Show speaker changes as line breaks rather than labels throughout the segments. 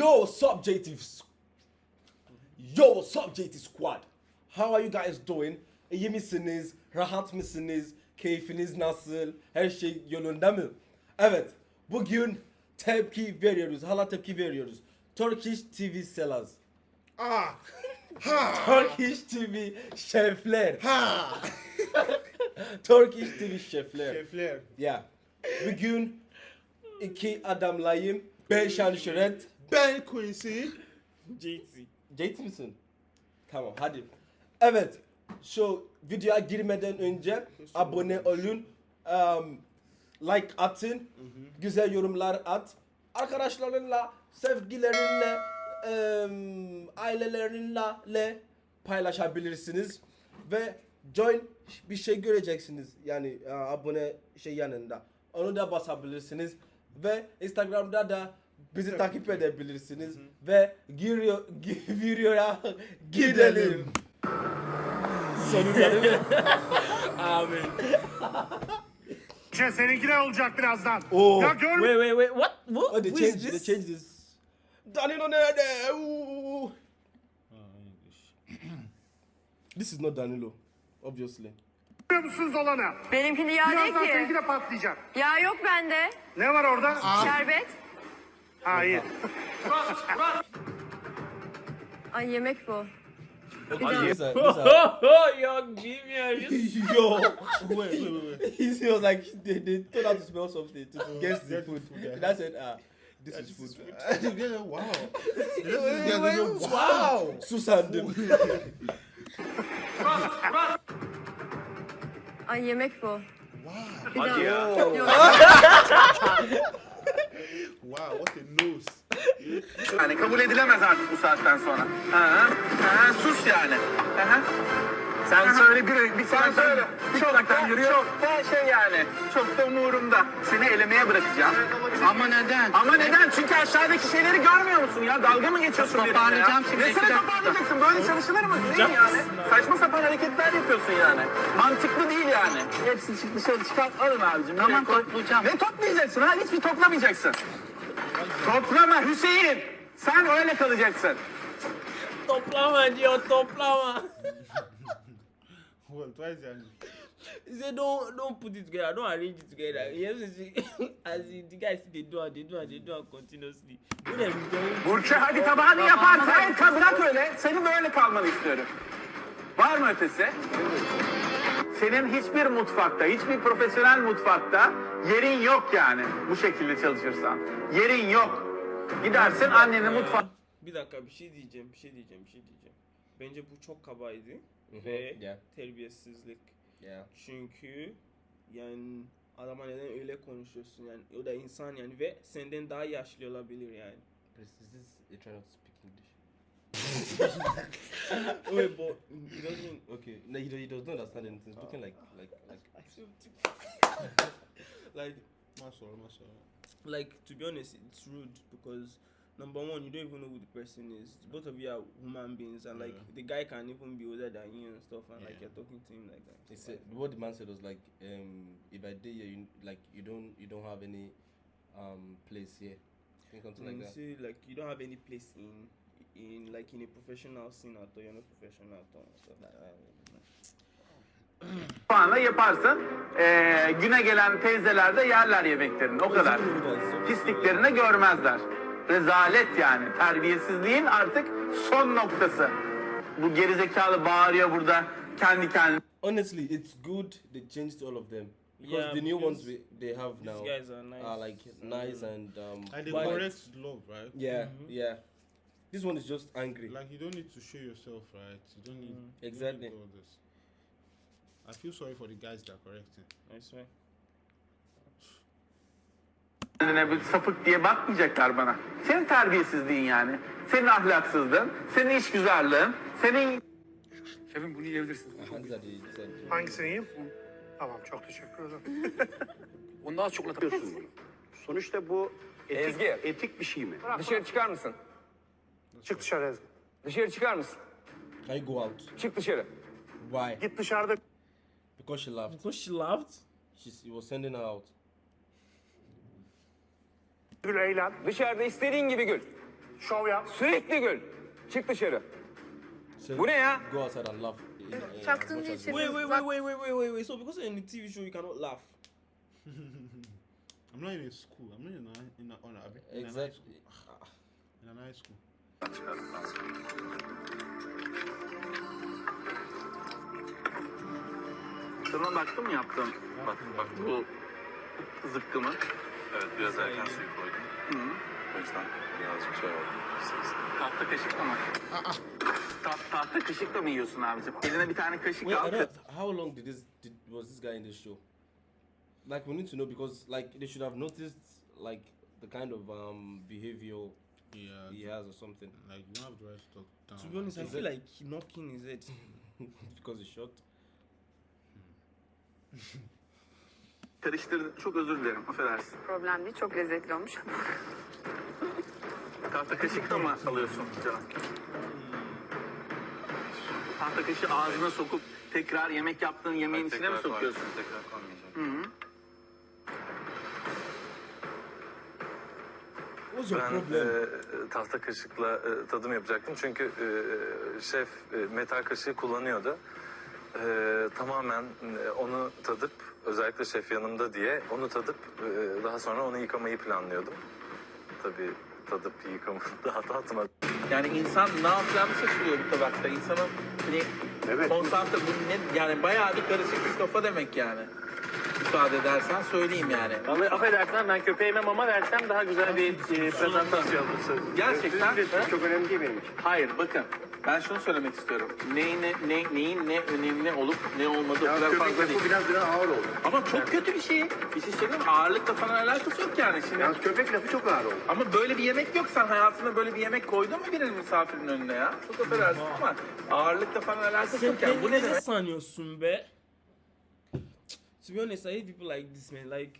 Yo, what's up, JT? Yo, what's up, JT Squad? How are you guys doing? İyi misiniz? Rahat mısınız? Keyfiniz nasıl? Her şey yolunda mı? Evet, bugün tepki veriyoruz. Hala tepki veriyoruz. Turkish TV sellers.
Ah. Ha.
Turkish TV şefler.
Ha.
Turkish TV şefler.
Şefler.
Ya. Bugün iki adamlayım. Ben Şanşıret.
Ben Quincy.
JT.
JT misin? Tamam hadi. Evet. Şu videoya girmeden önce abone olun. um, like atın. Güzel yorumlar at. Arkadaşlarınla, sevgilerinle, um, ailelerinle le paylaşabilirsiniz. Ve join bir şey göreceksiniz. Yani e, abone şey yanında. Onu da basabilirsiniz. Ve Instagram'da da bizi takip edebilirsiniz. Ve giriyor, gi- videoya gidelim. Sonunda değil mi?
Amen.
Şey, seninki de olacak birazdan.
Oo.
Ya gör
Wait, wait, wait. What? What?
Oh, they
Who
changed,
is
they
this?
changed this. Danilo nerede? Ooh. This is not Danilo, obviously.
musunuz olanı?
Benimkini yağ değil
Birazdan seninki
ki.
de patlayacak.
Yağ yok bende.
Ne var orada?
Şerbet.
Ha iyi.
Ay yemek bu.
Okay, these are, these are,
oh, young genius.
yo,
Wait, wait, wait, wait.
he was like they, they told her to smell something to guess the
get
food.
food.
And I said, ah, this is food.
yeah, wow.
Wow, Susandım.
Ay yemek bu.
Wow.
Bir daha.
Wow, what a nose.
Yani kabul edilemez artık bu saatten sonra. Ha, ha, sus yani. Ha. Sen söyle bir, bir sen söyle. Çok da, çok da şey yani. Çok da umurumda. Seni elemeye bırakacağım. Ama neden? Ama neden? Çünkü aşağıdaki şeyleri görmüyor musun ya? Dalga mı geçiyorsun benimle ya?
Toparlayacağım şimdi, iki dakika.
toparlayacaksın? Böyle çalışılır mı? Değil yani. Saçma sapan hareketler yapıyorsun yani. Mantıklı değil yani. Hepsini çık dışarı çıkart alın abicim.
Tamam, toplayacağım.
Ne toplayacaksın ha? Hiçbir toplamayacaksın. Toplama Hüseyin. Sen öyle kalacaksın.
toplama diyor, toplama.
Why is that?
He said, don't don't put it together, don't arrange it together. See, as the guys see they do and they do and they do and continuously.
Burçe hadi tabağını yapar. Hayır bırak öyle. Senin böyle kalmanı istiyorum. Var mı ötesi? Senin hiçbir mutfakta, hiçbir profesyonel mutfakta yerin yok yani. Bu şekilde çalışırsan. Yerin yok. Gidersin annenin mutfağı.
Bir dakika bir şey diyeceğim, bir şey diyeceğim, bir şey diyeceğim. Bence bu çok kabaydı ve
Yeah.
terbiyesizlik.
Yeah.
Çünkü yani adama neden öyle konuşuyorsun yani o da insan yani ve senden daha yaşlı olabilir yani.
This you trying not to speak English?
Wait, but he doesn't.
Okay, no, he, he does not understand anything. He's looking like like like.
like
Mashallah, mashallah.
like to be honest it's rude because number one you don't even know who the person is both of you are human beings and like the guy can even be older than you and stuff and like you're talking to him like that
He said what the man said was like, um, if I did you like you don't you don't have any um place here. I think something
and
like
you
that.
see like you don't have any place in in like in a professional scene at all you're not professional at all and stuff like that
mutfağında yaparsın. Ee, güne gelen teyzeler de yerler yemeklerini. O kadar. Pisliklerini görmezler. Rezalet yani. Terbiyesizliğin artık son noktası. Bu gerizekalı bağırıyor burada kendi kendine.
Honestly, it's good they changed all of them because
Yeah,
the new ones
because
we, they have
these
now
guys are nice
are like nice and um.
And the correct love, right?
Yeah, yeah. This one is just angry.
Like you don't need to show yourself, right? You don't need you don't need
Exactly.
all this. I feel sorry for the guys that are correcting.
I swear
kendine bir sapık diye bakmayacaklar bana. Senin terbiyesizliğin yani. Senin ahlaksızlığın, senin işgüzarlığın, senin
Şefim bunu yiyebilirsiniz.
Hangisini yiyeyim? Tamam çok teşekkür ederim.
Ondan az çok
yapıyorsun bunu. Sonuçta bu etik,
Ezgi.
etik bir şey mi?
Dışarı çıkar mısın?
Çık dışarı Ezgi.
Dışarı çıkar mısın?
You go out?
Çık dışarı.
Why?
Git dışarıda
Because she laughed.
because she laughed
She's, he was sending her out.
gül eğlen.
Dışarıda istediğin gibi gül.
Şov yap.
Sürekli gül. Çık dışarı.
So
Bu ne ya?
Go outside and laugh. in- in-
Çaktın diye
you
Wait, wait, wait, wait, wait, wait, wait, wait. So because in the TV show you cannot laugh.
I'm not in a school. I'm not in a, in a, on a, in a high
Exactly.
school. In a high school.
Sana baktın mı yaptım? Bak bak bu zıkkımı.
Evet biraz erken suyu koydum.
Hı.
O yüzden birazcık şey oldu.
Tahta kaşıkla mı? Ta tahta kaşıkla mı yiyorsun abicim? Eline bir tane kaşık
Wait, I
al.
don't, how long did this did, was this guy in this show? Like we need to know because like they should have noticed like the kind of um behavior
Yeah.
he has or something
Like you don't have the right to talk down.
To be honest, I
Is
feel
it-
like knocking his head.
because he's short.
Karıştırdın. Çok özür dilerim. Affedersin.
Problem değil. Çok lezzetli olmuş.
Tahta kaşıkla mı alıyorsun canım? Tahta kaşığı ağzına sokup tekrar yemek yaptığın yemeğin içine mi sokuyorsun?
koy- Tekrar koymayacağım.
Hı hı.
Ben
problem?
e, tahta kaşıkla e, tadım yapacaktım çünkü e, şef e, metal kaşığı kullanıyordu. E, tamamen e, onu tadıp özellikle şef yanımda diye onu tadıp e, daha sonra onu yıkamayı planlıyordum. Tabii tadıp yıkamayı daha tatmadım.
Yani insan ne yapacağını şaşırıyor bir tabakta. İnsanın hani
Evet.
konsantre bu ne yani bayağı bir karışık bir kafa demek yani. Müsaade edersen söyleyeyim yani.
Vallahi affedersen ben köpeğime mama versem daha güzel bir e, prezentasyon olursa.
Gerçekten
Çok önemli değil benim için.
hayır bakın ben şunu söylemek istiyorum. Neyin ne, ne neyin ne önemli olup ne olmadığı o
Ya
kadar
köpek
fazla değil.
lafı biraz biraz ağır oldu.
Ama çok kötü bir şey. Bir şey söyleyeyim mi? Ağırlıkla falan alakası yok yani şimdi.
Yalnız köpek lafı çok ağır oldu.
Ama böyle bir yemek yok. Sen hayatında böyle bir yemek koydun mu birinin misafirin önüne ya? Çok affedersin ama ağırlıkla falan alakası
Sen
yok yani. Bu ne demek?
sanıyorsun be? To be honest, I hate people like this man. Like,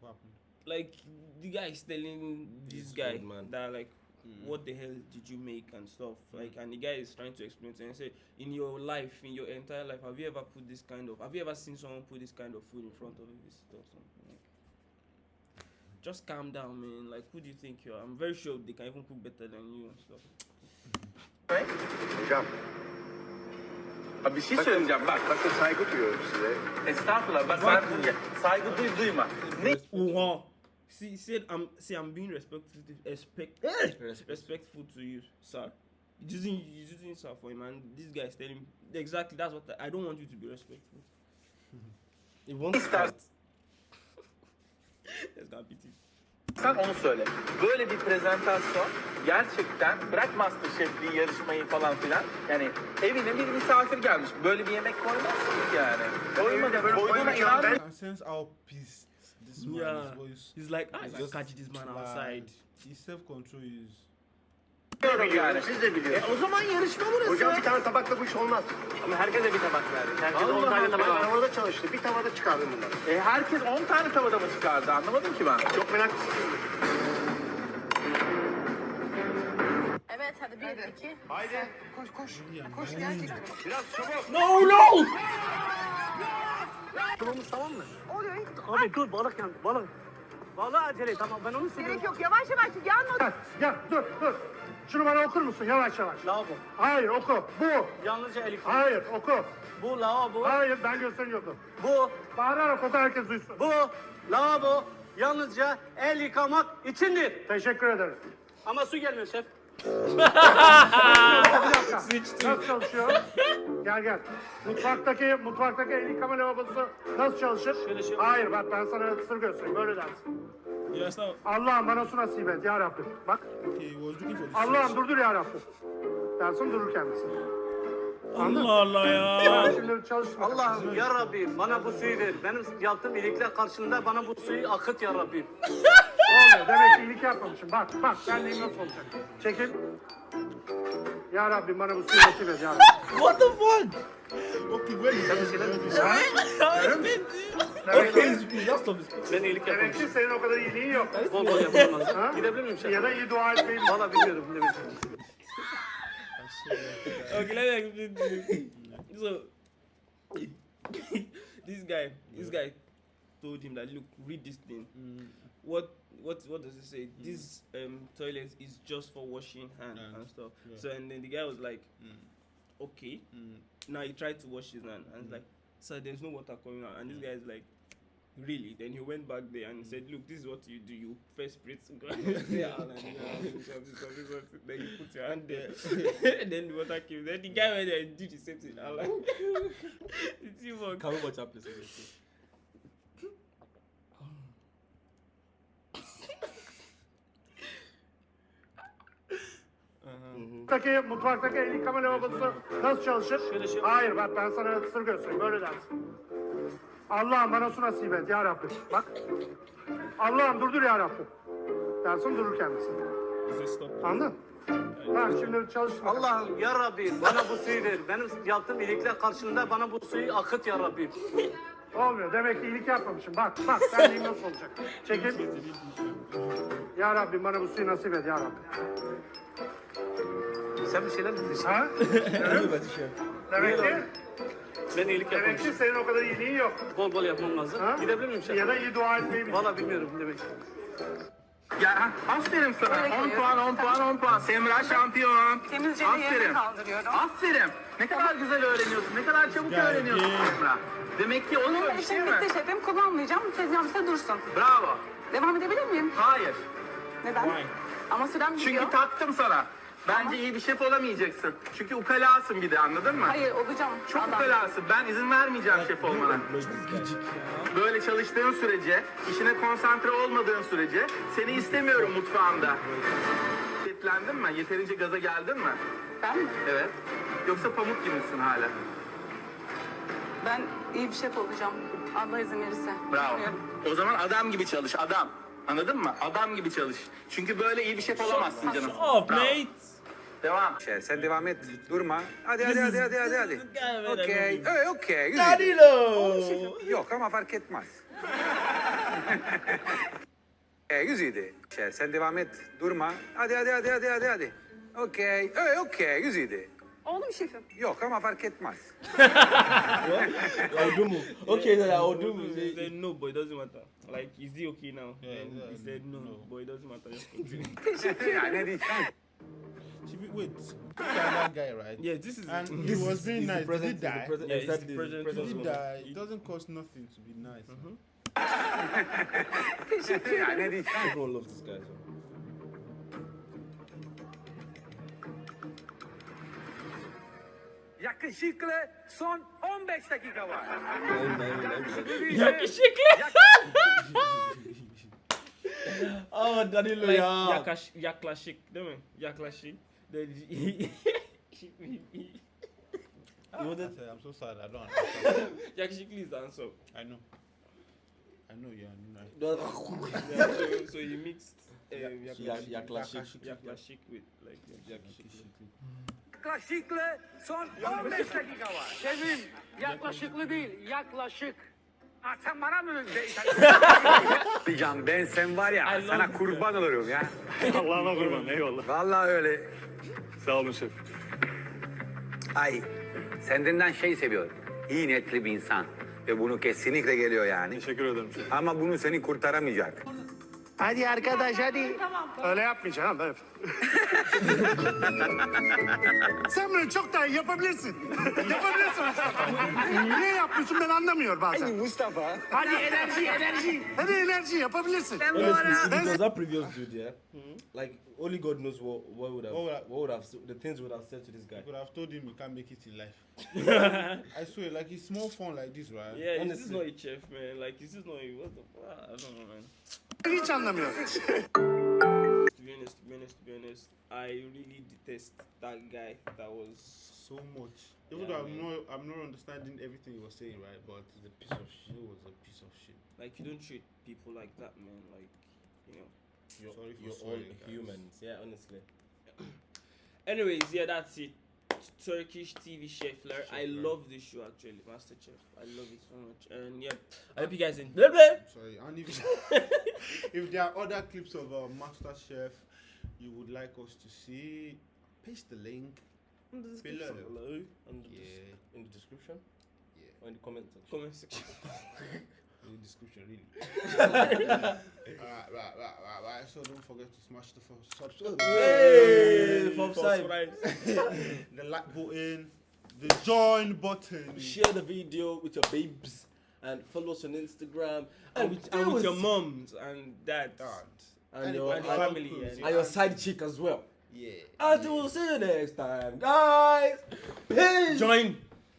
What happened?
like the guy is telling this
This
guy
man.
that like, hmm. what the hell did you make and stuff. Hmm. Like, and the guy is trying to explain to him and say, in your life, in your entire life, have you ever put this kind of? Have you ever seen someone put this kind of food in front of a visitor or something? Like, just calm down, man. Like, who do you think you are? I'm very sure they can even cook better than you and stuff.
Hocam
Ha, bir şey söyleyeceğim bak.
bakın saygı duyuyorum size.
Estağfurullah. Bak ben saygı duy duyma. Ne?
Oh, see, he said, "I'm see, I'm being respectful, respect,
Respect.
respectful to you, sir." He's using, using sir for him, and this guy is telling exactly that's what I, I don't want you to be respectful.
Wants
İster-
fight.
Let's go beat.
Sen onu söyle. Böyle bir prezentasyon gerçekten bırak Masterchef'liği yarışmayı falan filan. Yani evine bir misafir gelmiş. Böyle bir yemek koymazsın ki yani. Koymadı. Koyduğuna
koymayacağım
inan.
I can sense how pissed this man
Yeah,
is. Voice.
he's like, I
It's
just catch this man outside.
His self control is.
Yani.
Siz de
E,
biliyorsunuz.
o zaman yarışma burası.
Hocam bir tane tabakla bu iş olmaz.
Ama herkese bir tabak verdik. Herkese
Allah
10 tane tabak
Allah.
Ben
verdik.
orada çalıştı. Bir tavada çıkardım bunları.
E, herkes 10 tane tavada mı çıkardı anlamadım ki ben.
Çok meraklısın.
Evet hadi bir iki.
Haydi. Koş koş. Koş gerçekten. Biraz çabuk.
No, no!
Tamamız tamam mı? Oluyor. Abi dur balık yandı balık. Balığı acele tamam ben onu söylüyorum.
Gerek yok yavaş yavaş yanma.
Gel, gel dur dur. Şunu bana okur musun yavaş yavaş? Lavabo. Hayır oku. Bu. Yalnızca el yıkama. Hayır oku. Bu lavabo. Hayır ben gösteriyordum. Bu. Bağırarak oku herkes duysun. Bu lavabo yalnızca el yıkamak içindir. Teşekkür ederim. Ama su gelmiyor şef. bir dakika. Nasıl çalışıyor? Gel gel. Mutfaktaki mutfaktaki el yıkama lavabosu nasıl çalışır? Hayır bak ben sana sır göstereyim. Böyle dersin.
Understand?
Allah'ım bana su nasip et ya Rabbim. Bak Allah'ım durdur ya Rabbim. Dersin durur kendisi.
Allah Allah ya.
Şimdi çalıştım.
Allah'ım ya Rabbim bana bu suyu ver. Benim yaptığım iyilikler karşılığında bana bu suyu akıt ya Rabbim.
Olmuyor. Demek ki iyilik yapmamışım. Bak bak benliğim nasıl olacak. Çekil. Ya Rabbim bana bu suyu nasip et ya Rabbim.
What the fuck?
Okay, where is this?
okay, please, just stop this.
Ben iyilik
Demek ki senin o kadar iyiliğin yok.
Bol bol yapmam.
Ha?
Gidebilir miyim şef?
Ya da iyi dua etmeyi
Valla bilmiyorum ne bileyim.
Okay, let me explain to you. So, this guy, this guy told him that look, read this thing. What what what does it say? This um toilet is just for washing hand
Hand,
and stuff.
yeah.
So and then the guy was like,
Mm.
okay.
Mm.
Now he tried to wash his hand and it's like, sir, there's no water coming out. And this guy is like, really? Then he went back there and said, look, this is what you do. You first spray to go and yeah, and then, you put your hand there. and then the water came. Then the guy went there and did the same thing. I'm like, it's even.
Can we watch that please?
Mutfaktaki, mutfaktaki el yıkama lavabosu nasıl çalışır? Hayır bak ben sana sır göstereyim böyle dersin. Allah'ım bana su nasip et ya Rabbim. Bak. Allah'ım durdur ya Rabbim. Dersin durur kendisi. Anladın? Tamam şimdi çalış.
Allah'ım ya Rabbi bana bu suyu ver. Benim yaptığım iyilikler karşılığında bana bu suyu akıt ya Rabbi.
Olmuyor. Demek ki iyilik yapmamışım. Bak bak sen diyeyim nasıl olacak. Çekil. Ya Rabbim bana bu suyu nasip et ya Rabbim.
Sen bir şeyler mi diyorsun?
Ha? Demek ki,
Ben iyilik
demek
yapmamışım.
ki senin o kadar iyiliğin yok.
Bol bol yapmam lazım.
Ha?
Gidebilir miyim şef?
Ya da iyi dua etmeyi bil.
Valla bilmiyorum demek.
Ya aferin sana.
Öyle
10
geliyor.
puan 10 puan 10 puan. Semra şampiyon.
Temizce de yerine
Aferin.
kaldırıyorum.
Aferin. Ne kadar güzel öğreniyorsun. Ne kadar çabuk öğreniyorsun Semra. Demek ki oluyor
Benim
bir şey mi?
bitti şefim. Kullanmayacağım. Tezgahım size dursun.
Bravo.
Devam edebilir miyim?
Hayır.
Neden? Ama sürem gidiyor.
Çünkü taktım sana. Bence iyi bir şef olamayacaksın. Çünkü ukalasın bir de anladın mı?
Hayır olacağım.
Çok
Adam.
ukalasın. Ben izin vermeyeceğim şef olmana. Böyle çalıştığın sürece, işine konsantre olmadığın sürece seni istemiyorum mutfağımda. Şiddetlendin mi? Yeterince gaza geldin mi?
Ben mi?
Evet. Yoksa pamuk gibi misin hala?
Ben iyi bir şef olacağım. Allah izin verirse.
Bravo.
Bilmiyorum.
O zaman adam gibi çalış, adam. Anladın mı? Adam gibi çalış. Çünkü böyle iyi bir şef olamazsın canım.
Shut up,
Bravo.
mate.
Devam.
Şey, sen devam et. Durma. Hadi hadi hadi hadi hadi. hadi. Okey. Ee, okey. Güzel.
Danilo!
Yok ama fark etmez. e, güzeldi. Şey, sen devam et. Durma. Hadi hadi hadi hadi hadi hadi. Okey. Ee, okey. Güzeldi.
Oldu mu şefim?
Yok ama fark etmez.
Odumu. Okay, then
He
Odumu.
said no, but it doesn't matter. Like, is he okay now?
Yeah, yeah,
he said no,
no.
but it doesn't matter. Just continue.
ya ne diyeceğim?
Should we wait? That guy, right?
yeah, this is
And
it.
he was being
He's the
nice. Did he
he's
die?
president,
Yeah, he's
exactly,
the
he's
president
Did he
president.
die? It doesn't cost nothing to be nice. Mm-hmm. man.
ya ne?
Everyone loves this guy. So.
Yakışıklı son 15 dakika var.
Yakışıklı.
Oh, Danilo,
Like,
yeah.
yakaş, yaklaşık değil mi? Yaklaşık. Then
You
I
wanted
said, I'm so sad. I don't understand.
yakışıklı is the answer.
I know. I know you are right.
Yeah, so, so you mixed um,
Ya-
yaklaşık,
yaklaşık.
with like yaklaşık.
Yakışıklı son 15 dakika var.
Şefim yaklaşıklı değil yaklaşık.
Ha, sen bana mı Can ben sen var ya sana kurban olurum ya.
Allah'ına kurban eyvallah.
Vallahi öyle.
Sağ olun şef.
Ay sendenden şey seviyorum. İyi niyetli bir insan. Ve bunu kesinlikle geliyor yani.
Teşekkür ederim şef.
Ama bunu seni kurtaramayacak.
Hadi arkadaş hadi.
Öyle yapmayacaksın ha. Sen bunu çok daha iyi yapabilirsin. yapabilirsin Mustafa. Niye yapmıyorsun ben anlamıyorum bazen.
Mustafa.
Hadi enerji enerji. Hadi enerji yapabilirsin.
Honestly, if it was that previous dude, yeah, like only God knows what what would have
What would I-
what would have s- the things would have said to this guy.
I could have told him he can't make it in life. I swear, like it's small fun like this, right?
Yeah, this is
Honestly.
not a chef, man. Like, this is not a what the fuck? I don't know, man.
Hiç anlamıyorum.
To be honest, to be honest, to be honest, I really detest that guy. That was
So much. Even
Yeah,
though I'm not, I'm not understanding everything he was saying, right? But the piece of shit was a piece of shit.
like you don't treat people like that, man. Like, you know.
You're,
Sorry for
you're all
guys.
humans, yeah, honestly.
Anyways, yeah, that's it. Turkish TV Chefler. I
Chefler.
love this show actually, Master Chef. I love it so much. And yeah, I hope you guys enjoy. Blah, blah.
Sorry, and if, if there are other clips of uh, Master Chef you would like us to see, paste the link.
In the description
Below.
below.
And
Yeah.
in the description
Yeah.
or in the comment section.
Comment section.
in the description, really. alright, right, right, right, right. So don't forget to smash the subscribe.
Hey, from
the like button, the join button.
Share the video with your babes and follow us on Instagram
and with, and with your moms and dads
and,
And
your
and
and,
family.
uncles,
and-
and your side chick as well.
Yeah.
Until we'll see you next time, guys. Peace.
Join.